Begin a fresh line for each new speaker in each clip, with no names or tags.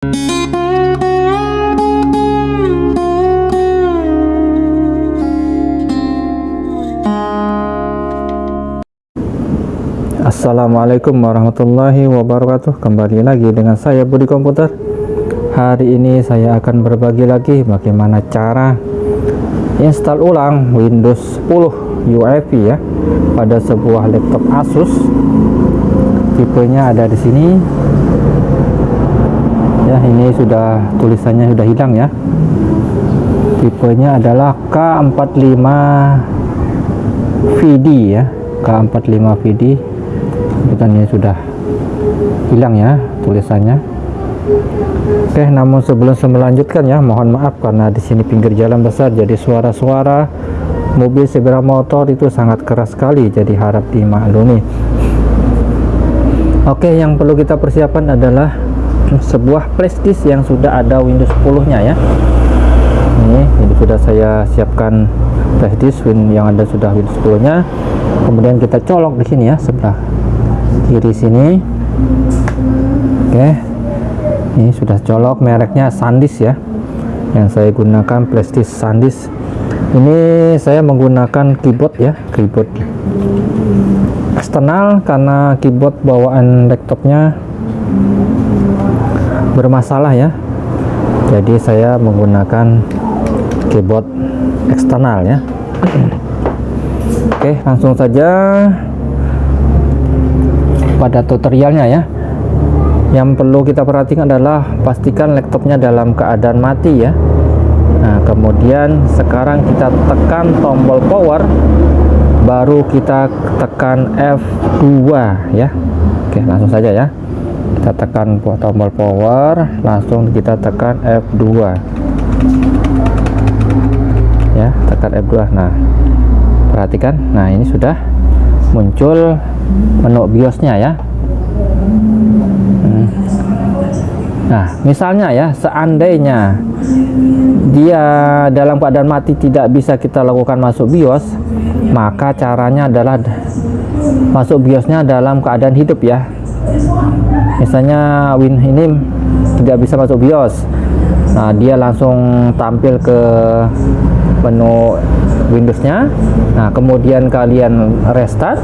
Assalamualaikum warahmatullahi wabarakatuh. Kembali lagi dengan saya Budi Komputer. Hari ini saya akan berbagi lagi bagaimana cara install ulang Windows 10 UEFI ya pada sebuah laptop Asus. Tipenya ada di sini ya. Ini sudah tulisannya sudah hilang ya. Tipenya adalah K45 VD ya. K45 VD kan ini sudah hilang ya tulisannya. Oke namun sebelum saya melanjutkan ya mohon maaf karena di sini pinggir jalan besar jadi suara-suara mobil sepeda motor itu sangat keras sekali jadi harap dimaklumi. Oke yang perlu kita persiapkan adalah sebuah flashdisk yang sudah ada Windows 10 nya ya. Ini, ini sudah saya siapkan flashdisk yang ada sudah Windows 10 nya kemudian kita colok di sini ya sebelah kiri sini. Oke. Ini sudah colok mereknya SanDisk ya yang saya gunakan plastis SanDisk. Ini saya menggunakan keyboard ya keyboard eksternal karena keyboard bawaan laptopnya bermasalah ya. Jadi saya menggunakan keyboard eksternal ya. Oke langsung saja pada tutorialnya ya. Yang perlu kita perhatikan adalah pastikan laptopnya dalam keadaan mati ya. Nah kemudian sekarang kita tekan tombol power baru kita tekan F2 ya. Oke langsung saja ya kita tekan tombol power langsung kita tekan F2 ya tekan F2 nah perhatikan. Nah ini sudah muncul menu BIOSnya ya. Hmm. nah misalnya ya seandainya dia dalam keadaan mati tidak bisa kita lakukan masuk BIOS maka caranya adalah masuk BIOSnya dalam keadaan hidup ya misalnya Win ini tidak bisa masuk BIOS. Nah dia langsung tampil ke menu Windowsnya. Nah kemudian kalian restart.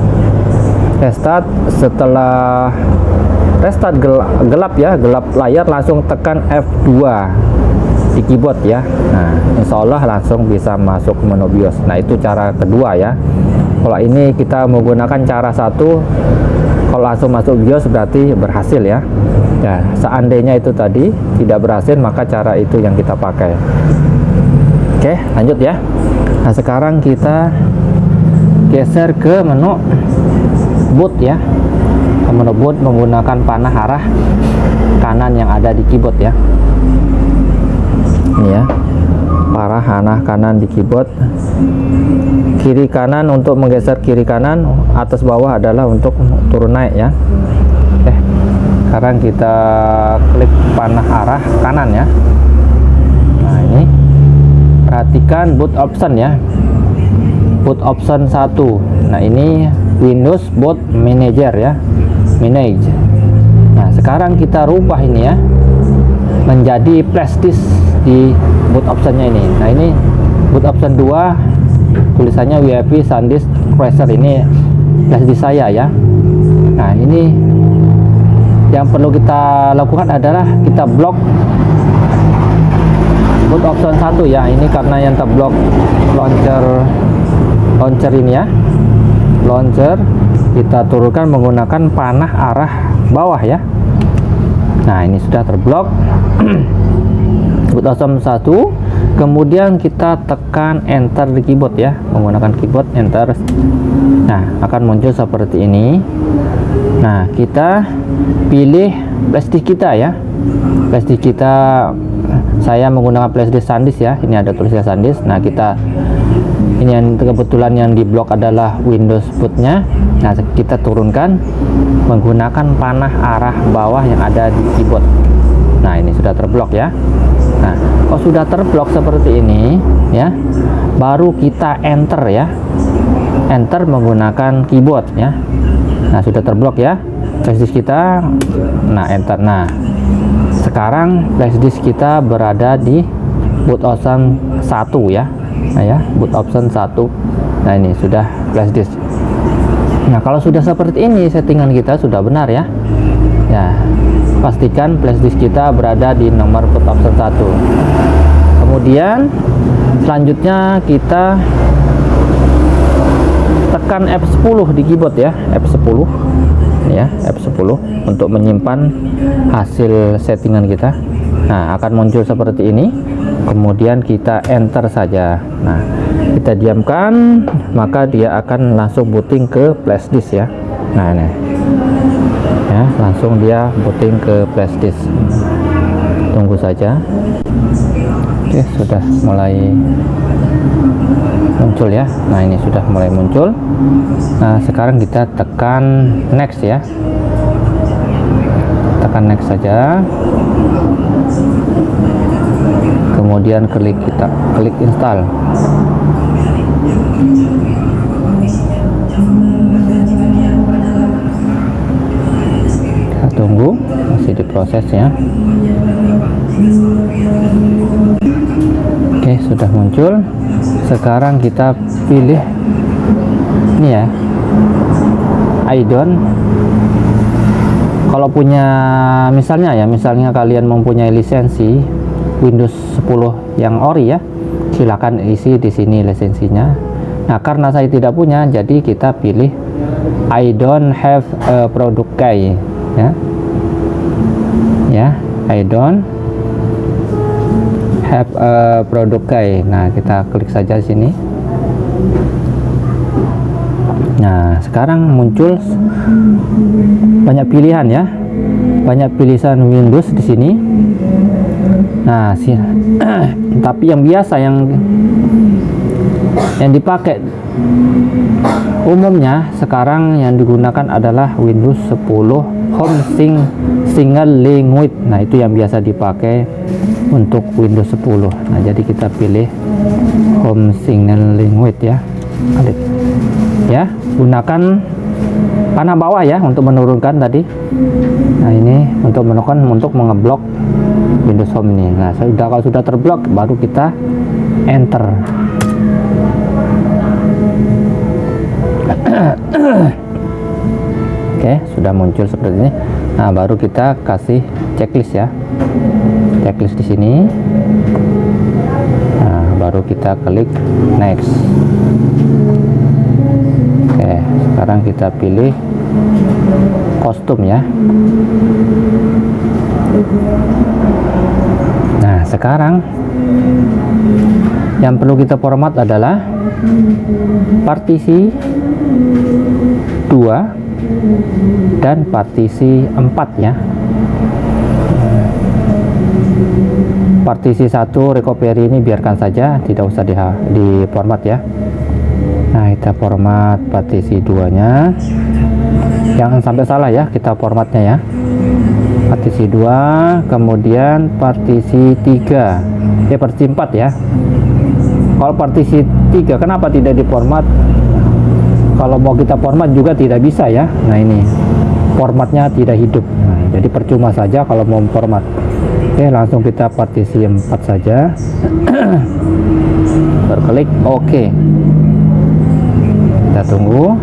Restart setelah restart gelap, gelap ya gelap layar langsung tekan F2 di keyboard ya. Nah Insya Allah langsung bisa masuk menu BIOS. Nah itu cara kedua ya. Kalau ini kita menggunakan cara satu kalau langsung masuk BIOS berarti berhasil ya. Ya seandainya itu tadi tidak berhasil maka cara itu yang kita pakai. Oke lanjut ya. Nah sekarang kita geser ke menu boot ya. Menu boot menggunakan panah arah kanan yang ada di keyboard ya. Ini ya parah panah kanan di keyboard. Kiri kanan untuk menggeser kiri kanan atas bawah adalah untuk turun naik ya. Oke sekarang kita klik panah arah kanan ya. Nah ini. Perhatikan boot option ya. Boot option 1 nah ini Windows boot manager ya. Manage. Nah sekarang kita rubah ini ya. Menjadi plastis di boot optionnya ini. Nah ini boot option 2 tulisannya WIP SanDisk Crusher ini plastis saya ya. Nah ini yang perlu kita lakukan adalah kita blok boot option satu ya. Ini karena yang terblok launcher launcher ini ya. Launcher kita turunkan menggunakan panah arah bawah ya. Nah ini sudah terblok satu. Kemudian kita tekan enter di keyboard ya menggunakan keyboard enter. Nah akan muncul seperti ini. Nah kita pilih plastik kita ya. Plastik kita saya menggunakan flashdisk SanDisk ya. Ini ada tulisnya SanDisk. Nah kita ini yang kebetulan yang di blok adalah Windows bootnya. Nah kita turunkan menggunakan panah arah bawah yang ada di keyboard. Nah ini sudah terblok ya nah kalau sudah terblok seperti ini ya baru kita enter ya. Enter menggunakan keyboard ya. Nah sudah terblok ya flashdisk kita. Nah enter. Nah sekarang flash disk kita berada di boot option 1 ya. Nah ya boot option 1 nah ini sudah flash disk. Nah kalau sudah seperti ini settingan kita sudah benar ya ya pastikan flash disk kita berada di nomor option 1 kemudian selanjutnya kita tekan F10 di keyboard ya F10 ya F10 untuk menyimpan hasil settingan kita. Nah akan muncul seperti ini. Kemudian kita enter saja. Nah kita diamkan maka dia akan langsung booting ke flash disk ya. Nah ini langsung dia booting ke flash disk. Tunggu saja. Oke sudah mulai muncul ya. Nah ini sudah mulai muncul. Nah sekarang kita tekan next ya. Tekan next saja. Kemudian klik kita klik install tunggu masih diproses ya. Oke sudah muncul. Sekarang kita pilih ini ya. Idon kalau punya misalnya ya misalnya kalian mempunyai lisensi Windows 10 yang ori ya silakan isi di sini lisensinya. Nah karena saya tidak punya jadi kita pilih I don't have a product key ya ya. I don't have a product key nah kita klik saja sini. Nah sekarang muncul banyak pilihan ya. Banyak pilihan Windows di sini. Nah sih tapi yang biasa yang yang dipakai umumnya sekarang yang digunakan adalah Windows 10 Home Sing Single Language. Nah itu yang biasa dipakai untuk Windows 10 nah jadi kita pilih Home Single Language ya. Ya gunakan panah bawah ya untuk menurunkan tadi. Nah ini untuk menurunkan untuk mengeblok Windows Home ini. Nah sudah kalau sudah terblok baru kita enter. Oke sudah muncul seperti ini nah baru kita kasih checklist ya. Checklist di sini. Nah baru kita klik next. Oke sekarang kita pilih kostum ya. Nah sekarang yang perlu kita format adalah partisi 2 dan partisi 4 ya partisi satu recovery ini biarkan saja tidak usah di, di format ya. Nah kita format partisi 2 nya jangan sampai salah ya kita formatnya ya. Partisi 2 kemudian partisi 3 ya partisi 4 ya. Kalau partisi 3 kenapa tidak di format kalau mau kita format juga tidak bisa ya. Nah ini formatnya tidak hidup. Nah, jadi percuma saja kalau mau format. Oke langsung kita partisi 4 saja. Berklik oke. Kita tunggu.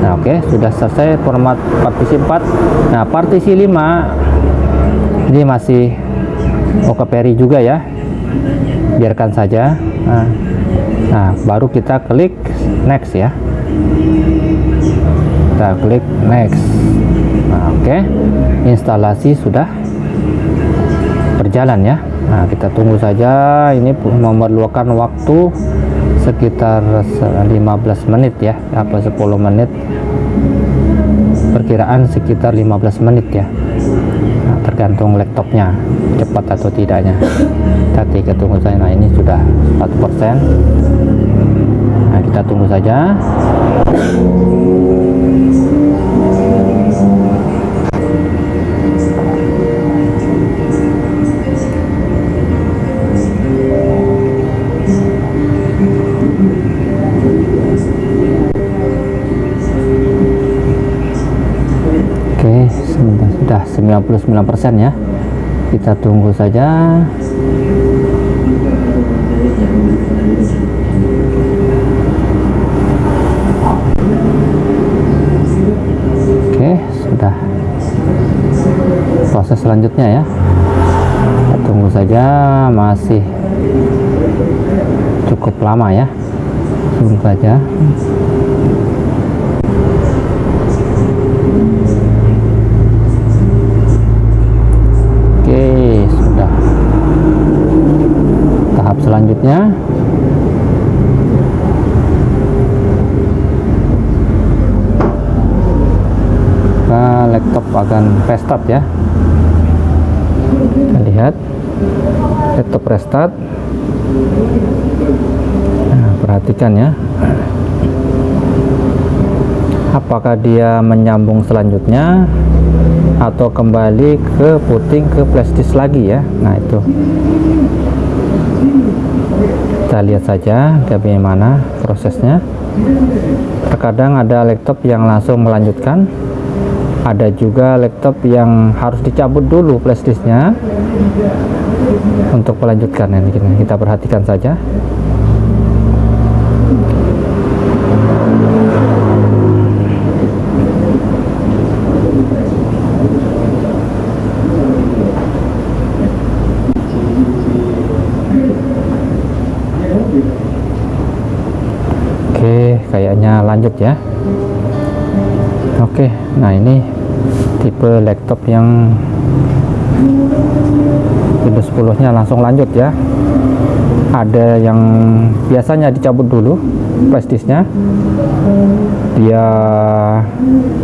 Nah oke sudah selesai format partisi 4 nah partisi 5 ini masih oke peri juga ya. Biarkan saja. Nah, nah baru kita klik next ya. Kita klik next. Nah oke. Instalasi sudah berjalan ya. Nah kita tunggu saja. Ini memerlukan waktu sekitar 15 menit ya apa 10 menit. Perkiraan sekitar 15 menit ya tergantung laptopnya cepat atau tidaknya. Tadi kita tunggu saja nah ini sudah 1% nah kita tunggu saja Oke, sudah 99% ya. kita tunggu saja. Oke sudah. Proses selanjutnya ya. Kita tunggu saja masih cukup lama ya. Tunggu saja selanjutnya. Laptop akan restart ya. Kita lihat. Laptop restart. Nah, perhatikan ya. Apakah dia menyambung selanjutnya atau kembali ke puting ke flashdisk lagi ya? Nah itu kita lihat saja bagaimana prosesnya. Terkadang ada laptop yang langsung melanjutkan. Ada juga laptop yang harus dicabut dulu flashdisknya untuk melanjutkan ini. Kita perhatikan saja kayaknya lanjut ya oke nah ini tipe laptop yang Windows 10 nya langsung lanjut ya. Ada yang biasanya dicabut dulu flash disknya. Dia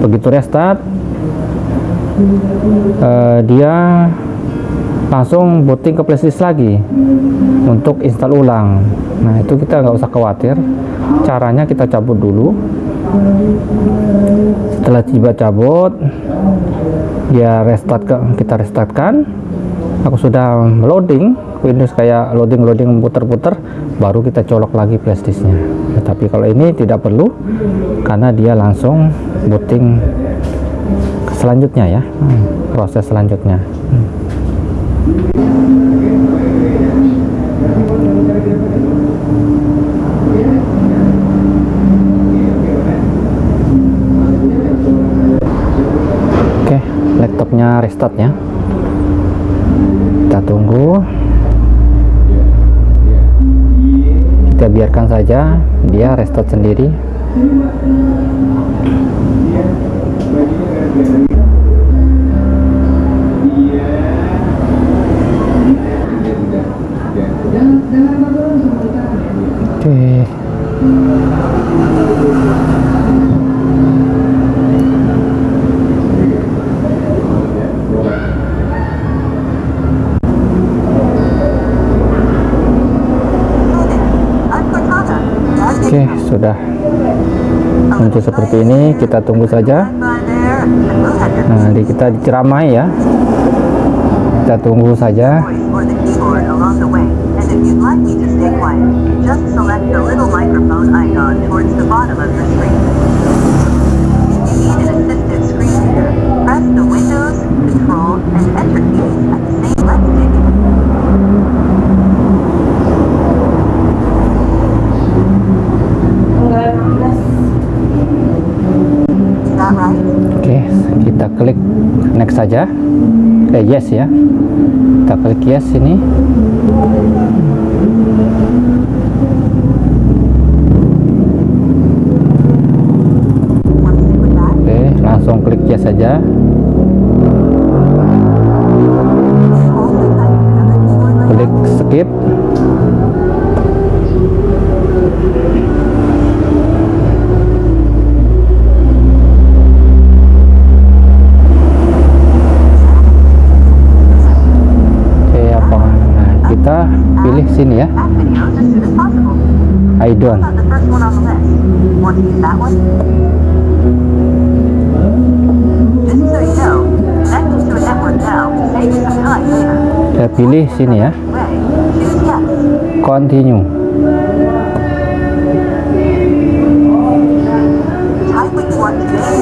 begitu restart. Uh, dia langsung booting ke flashdisk lagi untuk install ulang. Nah itu kita nggak usah khawatir. Caranya kita cabut dulu setelah tiba cabut ya restart ke, kita restartkan. Aku sudah loading Windows kayak loading-loading puter-puter baru kita colok lagi flashdisknya ya, tapi kalau ini tidak perlu karena dia langsung booting selanjutnya ya proses selanjutnya hmm. laptopnya restart ya kita tunggu. Kita biarkan saja dia restart sendiri. Oke. okay. Seperti ini kita tunggu saja. Nah kita diceramai ya. Kita tunggu saja saja. Eh yes ya. Kita klik yes ini. Oke, langsung klik yes saja. Klik skip. pilih sini ya. I don't. Kita pilih sini ya. Continue.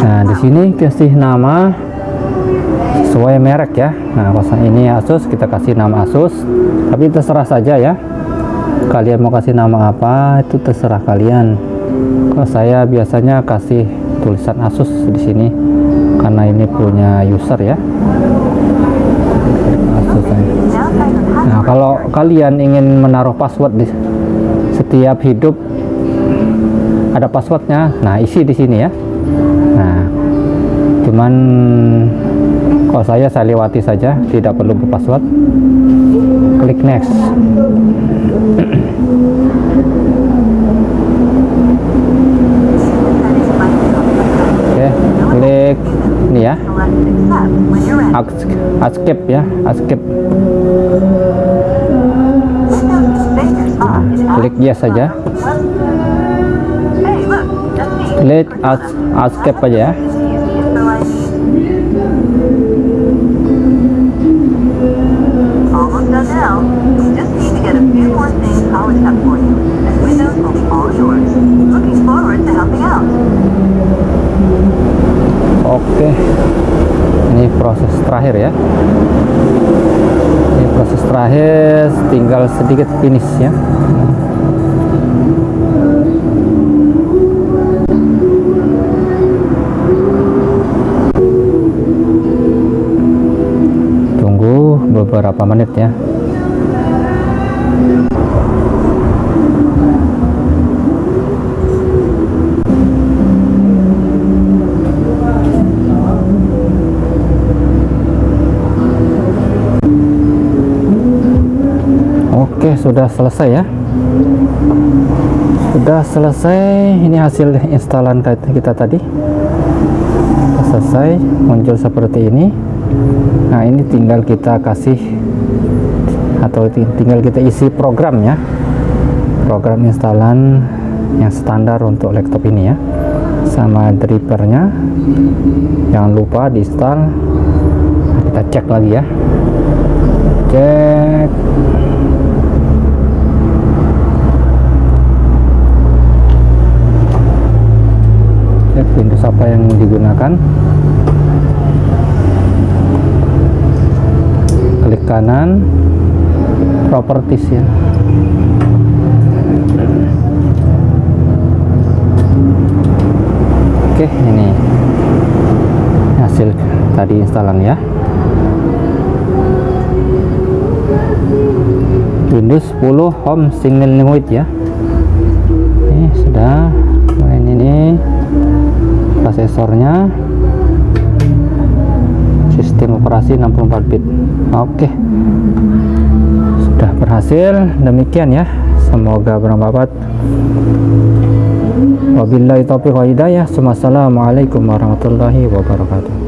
Nah di sini kasih nama sesuai merek ya. Nah kosan ini Asus kita kasih nama Asus. Tapi terserah saja ya. Kalian mau kasih nama apa itu terserah kalian. Kalau saya biasanya kasih tulisan Asus di sini karena ini punya user ya. Nah kalau kalian ingin menaruh password di setiap hidup ada passwordnya. Nah isi di sini ya. Nah cuman kalau saya saya lewati saja. Tidak perlu password klik next. Oke klik ini ya. Escape ya escape. Klik yes saja. Klik escape aja ya terakhir ya. Ini proses terakhir, tinggal sedikit finish ya. Tunggu beberapa menit ya. Oke, sudah selesai ya. Sudah selesai. Ini hasil instalan kita tadi. Sudah selesai, muncul seperti ini. Nah, ini tinggal kita kasih atau ti- tinggal kita isi program ya. Program instalan yang standar untuk laptop ini ya. Sama drivernya. Jangan lupa diinstal. Nah, kita cek lagi ya. Cek Windows apa yang digunakan. Klik kanan. Properties ya. Oke ini hasil tadi instalan ya. Windows 10 Home Single Language ya. Ini sudah kemudian ini prosesornya sistem operasi 64 bit. Oke. Sudah berhasil. Demikian ya. Semoga bermanfaat. Wabillahi taufiq wa hidayah. Warahmatullahi wabarakatuh